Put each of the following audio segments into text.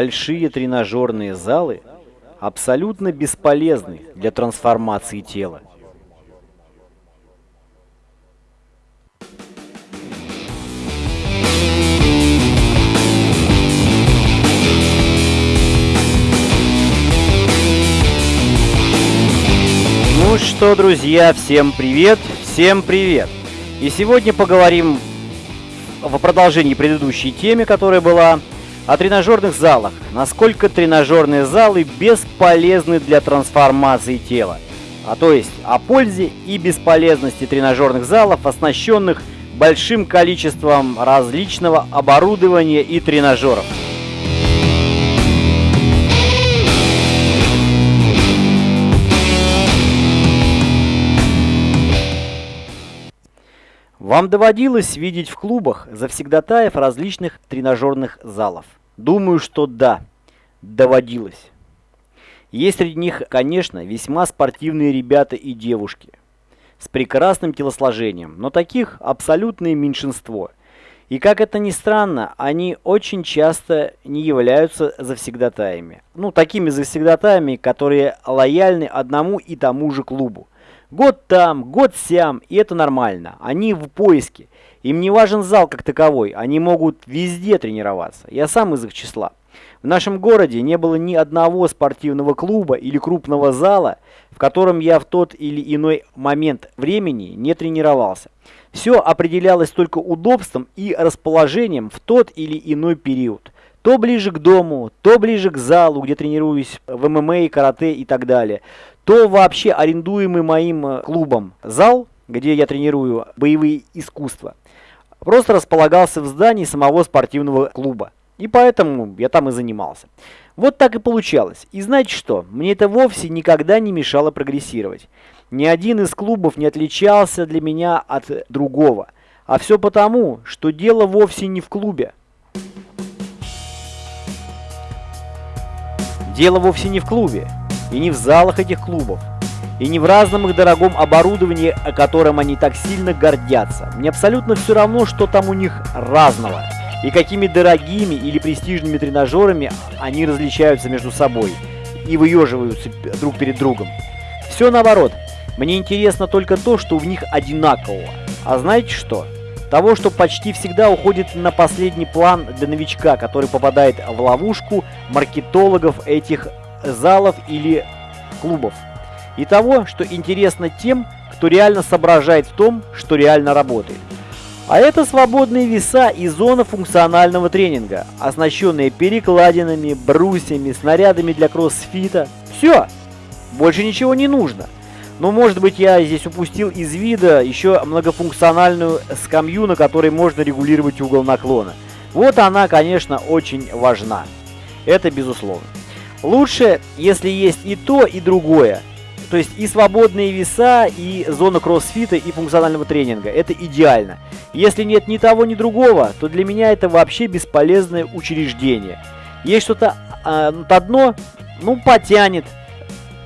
большие тренажерные залы абсолютно бесполезны для трансформации тела. Ну что, друзья, всем привет, всем привет! И сегодня поговорим в продолжении предыдущей теме, которая была о тренажерных залах. Насколько тренажерные залы бесполезны для трансформации тела. А то есть о пользе и бесполезности тренажерных залов, оснащенных большим количеством различного оборудования и тренажеров. Вам доводилось видеть в клубах завсегдатаев различных тренажерных залов? Думаю, что да, доводилось. Есть среди них, конечно, весьма спортивные ребята и девушки с прекрасным телосложением, но таких абсолютное меньшинство. И как это ни странно, они очень часто не являются завсегдатаями. Ну, такими завсегдатаями, которые лояльны одному и тому же клубу. Год там, год сям, и это нормально. Они в поиске. Им не важен зал как таковой, они могут везде тренироваться. Я сам из их числа. В нашем городе не было ни одного спортивного клуба или крупного зала, в котором я в тот или иной момент времени не тренировался. Все определялось только удобством и расположением в тот или иной период. То ближе к дому, то ближе к залу, где тренируюсь в ММА, карате и так далее то вообще арендуемый моим э, клубом зал, где я тренирую боевые искусства, просто располагался в здании самого спортивного клуба. И поэтому я там и занимался. Вот так и получалось. И знаете что? Мне это вовсе никогда не мешало прогрессировать. Ни один из клубов не отличался для меня от другого. А все потому, что дело вовсе не в клубе. Дело вовсе не в клубе и не в залах этих клубов, и не в разном их дорогом оборудовании, о котором они так сильно гордятся. Мне абсолютно все равно, что там у них разного, и какими дорогими или престижными тренажерами они различаются между собой и выеживаются друг перед другом. Все наоборот. Мне интересно только то, что в них одинакового. А знаете что? Того, что почти всегда уходит на последний план для новичка, который попадает в ловушку маркетологов этих залов или клубов. И того, что интересно тем, кто реально соображает в том, что реально работает. А это свободные веса и зона функционального тренинга, оснащенные перекладинами, брусьями, снарядами для кроссфита. Все, больше ничего не нужно. Но может быть я здесь упустил из вида еще многофункциональную скамью, на которой можно регулировать угол наклона. Вот она, конечно, очень важна. Это безусловно. Лучше, если есть и то, и другое. То есть и свободные веса, и зона кроссфита, и функционального тренинга. Это идеально. Если нет ни того, ни другого, то для меня это вообще бесполезное учреждение. Есть что-то э, одно, ну, потянет.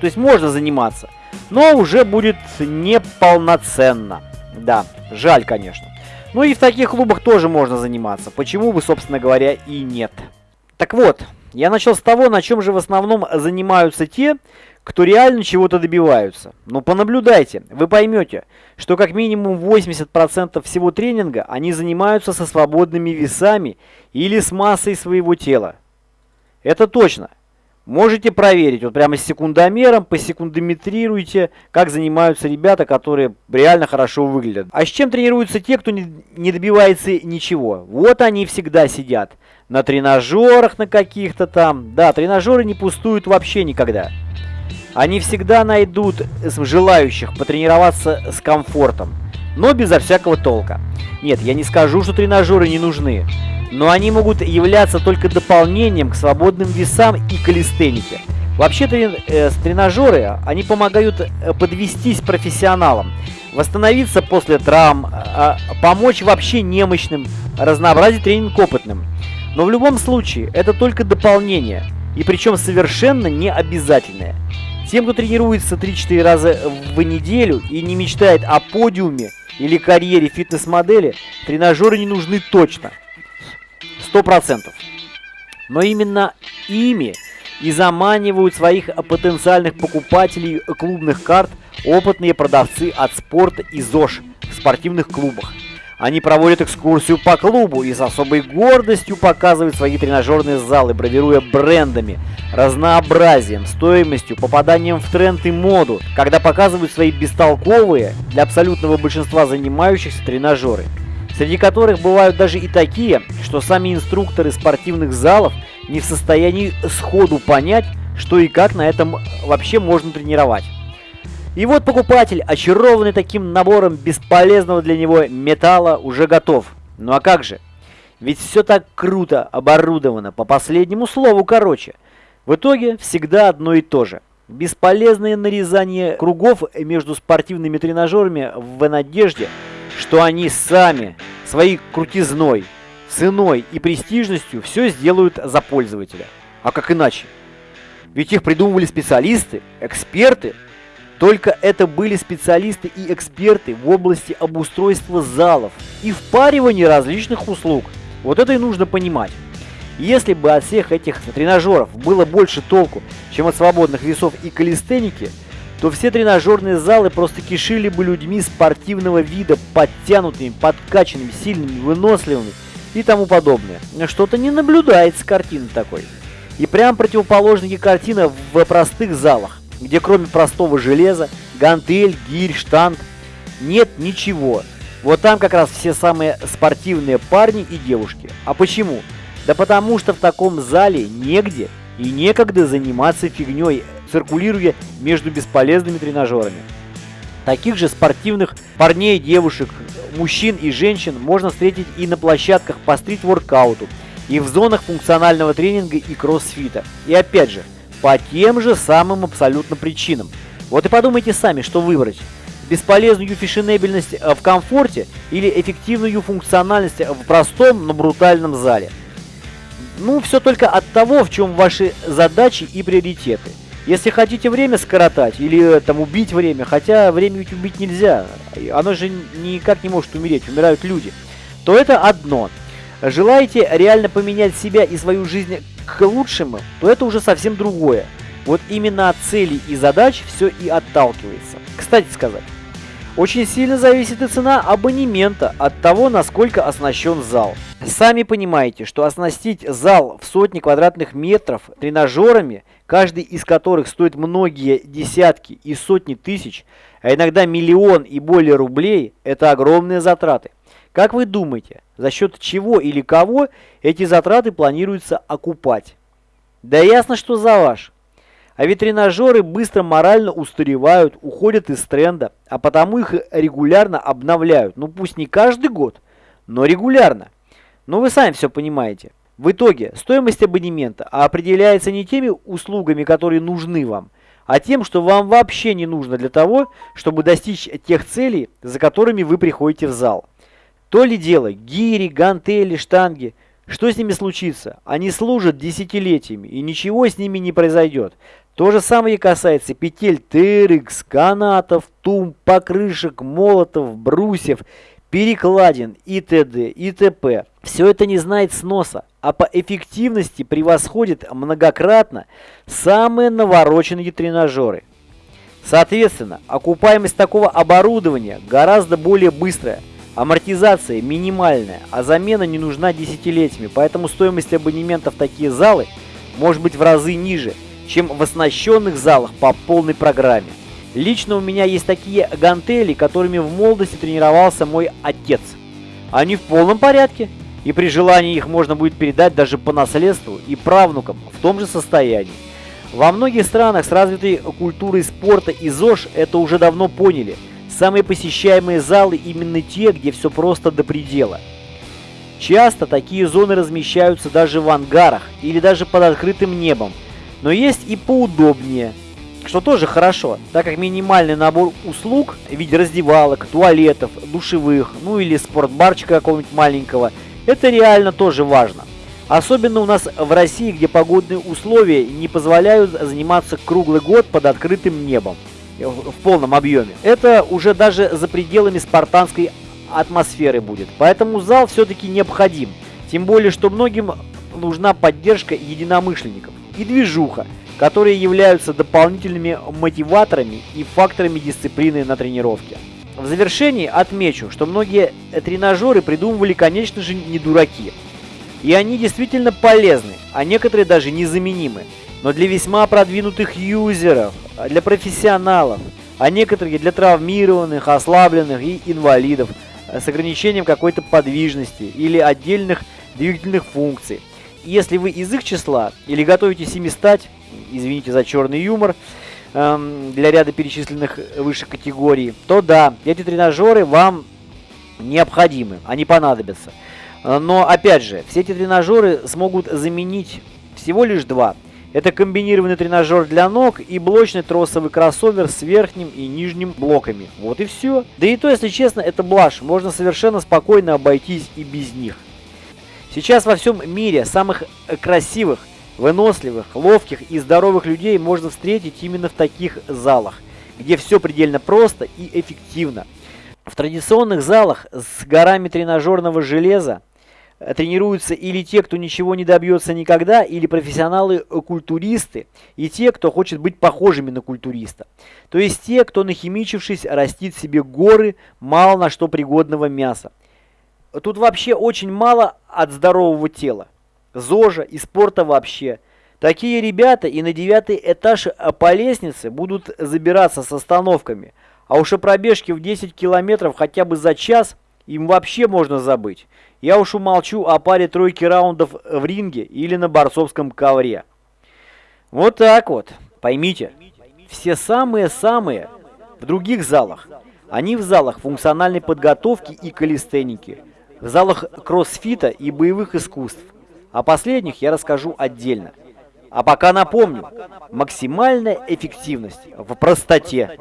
То есть можно заниматься. Но уже будет неполноценно. Да, жаль, конечно. Ну и в таких клубах тоже можно заниматься. Почему бы, собственно говоря, и нет. Так вот, я начал с того, на чем же в основном занимаются те, кто реально чего-то добиваются. Но понаблюдайте, вы поймете, что как минимум 80% всего тренинга они занимаются со свободными весами или с массой своего тела. Это точно. Можете проверить, вот прямо с секундомером, посекундометрируйте, как занимаются ребята, которые реально хорошо выглядят. А с чем тренируются те, кто не, добивается ничего? Вот они всегда сидят. На тренажерах на каких-то там. Да, тренажеры не пустуют вообще никогда. Они всегда найдут желающих потренироваться с комфортом, но безо всякого толка. Нет, я не скажу, что тренажеры не нужны но они могут являться только дополнением к свободным весам и калистенике. Вообще э, тренажеры, они помогают э, подвестись профессионалам, восстановиться после травм, э, помочь вообще немощным, разнообразить тренинг опытным. Но в любом случае, это только дополнение, и причем совершенно не обязательное. Тем, кто тренируется 3-4 раза в неделю и не мечтает о подиуме или карьере фитнес-модели, тренажеры не нужны точно. 100%. Но именно ими и заманивают своих потенциальных покупателей клубных карт опытные продавцы от спорта и ЗОЖ в спортивных клубах. Они проводят экскурсию по клубу и с особой гордостью показывают свои тренажерные залы, бравируя брендами, разнообразием, стоимостью, попаданием в тренд и моду, когда показывают свои бестолковые для абсолютного большинства занимающихся тренажеры, среди которых бывают даже и такие, что сами инструкторы спортивных залов не в состоянии сходу понять, что и как на этом вообще можно тренировать. И вот покупатель, очарованный таким набором бесполезного для него металла, уже готов. Ну а как же? Ведь все так круто оборудовано, по последнему слову короче. В итоге всегда одно и то же. Бесполезное нарезание кругов между спортивными тренажерами в надежде, что они сами своей крутизной, ценой и престижностью все сделают за пользователя. А как иначе? Ведь их придумывали специалисты, эксперты, только это были специалисты и эксперты в области обустройства залов и впаривания различных услуг. Вот это и нужно понимать. Если бы от всех этих тренажеров было больше толку, чем от свободных весов и калистеники, то все тренажерные залы просто кишили бы людьми спортивного вида, подтянутыми, подкачанными, сильными, выносливыми и тому подобное. Что-то не наблюдается картины такой. И прям противоположная картина в простых залах где кроме простого железа, гантель, гирь, штанг, нет ничего. Вот там как раз все самые спортивные парни и девушки. А почему? Да потому что в таком зале негде и некогда заниматься фигней, циркулируя между бесполезными тренажерами. Таких же спортивных парней, девушек, мужчин и женщин можно встретить и на площадках по стрит-воркауту, и в зонах функционального тренинга и кроссфита. И опять же, по тем же самым абсолютно причинам. Вот и подумайте сами, что выбрать. Бесполезную фешенебельность э, в комфорте или эффективную функциональность в простом, но брутальном зале. Ну, все только от того, в чем ваши задачи и приоритеты. Если хотите время скоротать или э, там убить время, хотя время ведь убить нельзя, оно же никак не может умереть, умирают люди, то это одно. Желаете реально поменять себя и свою жизнь к лучшему, то это уже совсем другое. Вот именно от целей и задач все и отталкивается. Кстати сказать, очень сильно зависит и цена абонемента от того, насколько оснащен зал. Сами понимаете, что оснастить зал в сотни квадратных метров тренажерами, каждый из которых стоит многие десятки и сотни тысяч, а иногда миллион и более рублей, это огромные затраты. Как вы думаете, за счет чего или кого эти затраты планируется окупать? Да ясно, что за ваш. А ведь быстро морально устаревают, уходят из тренда, а потому их регулярно обновляют. Ну пусть не каждый год, но регулярно. Но вы сами все понимаете. В итоге стоимость абонемента определяется не теми услугами, которые нужны вам, а тем, что вам вообще не нужно для того, чтобы достичь тех целей, за которыми вы приходите в зал. То ли дело, гири, гантели, штанги. Что с ними случится? Они служат десятилетиями, и ничего с ними не произойдет. То же самое касается петель TRX, канатов, тумб, покрышек, молотов, брусьев, перекладин и т.д. и т.п. Все это не знает сноса, а по эффективности превосходит многократно самые навороченные тренажеры. Соответственно, окупаемость такого оборудования гораздо более быстрая – Амортизация минимальная, а замена не нужна десятилетиями, поэтому стоимость абонемента в такие залы может быть в разы ниже, чем в оснащенных залах по полной программе. Лично у меня есть такие гантели, которыми в молодости тренировался мой отец. Они в полном порядке, и при желании их можно будет передать даже по наследству и правнукам в том же состоянии. Во многих странах с развитой культурой спорта и ЗОЖ это уже давно поняли – Самые посещаемые залы именно те, где все просто до предела. Часто такие зоны размещаются даже в ангарах или даже под открытым небом, но есть и поудобнее, что тоже хорошо, так как минимальный набор услуг в виде раздевалок, туалетов, душевых, ну или спортбарчика какого-нибудь маленького, это реально тоже важно. Особенно у нас в России, где погодные условия не позволяют заниматься круглый год под открытым небом в полном объеме. Это уже даже за пределами спартанской атмосферы будет. Поэтому зал все-таки необходим. Тем более, что многим нужна поддержка единомышленников и движуха, которые являются дополнительными мотиваторами и факторами дисциплины на тренировке. В завершении отмечу, что многие тренажеры придумывали, конечно же, не дураки. И они действительно полезны, а некоторые даже незаменимы. Но для весьма продвинутых юзеров, для профессионалов, а некоторые для травмированных, ослабленных и инвалидов с ограничением какой-то подвижности или отдельных двигательных функций. Если вы из их числа или готовитесь ими стать, извините за черный юмор, эм, для ряда перечисленных выше категорий, то да, эти тренажеры вам необходимы, они понадобятся. Но опять же, все эти тренажеры смогут заменить всего лишь два. Это комбинированный тренажер для ног и блочный тросовый кроссовер с верхним и нижним блоками. Вот и все. Да и то, если честно, это блажь. Можно совершенно спокойно обойтись и без них. Сейчас во всем мире самых красивых, выносливых, ловких и здоровых людей можно встретить именно в таких залах, где все предельно просто и эффективно. В традиционных залах с горами тренажерного железа тренируются или те, кто ничего не добьется никогда, или профессионалы-культуристы, и те, кто хочет быть похожими на культуриста. То есть те, кто нахимичившись растит себе горы мало на что пригодного мяса. Тут вообще очень мало от здорового тела. ЗОЖа и спорта вообще. Такие ребята и на девятый этаж по лестнице будут забираться с остановками. А уж о пробежке в 10 километров хотя бы за час им вообще можно забыть. Я уж умолчу о паре тройки раундов в ринге или на борцовском ковре. Вот так вот. Поймите, все самые-самые в других залах. Они в залах функциональной подготовки и калистеники – в залах кроссфита и боевых искусств. О последних я расскажу отдельно. А пока напомню, максимальная эффективность в простоте.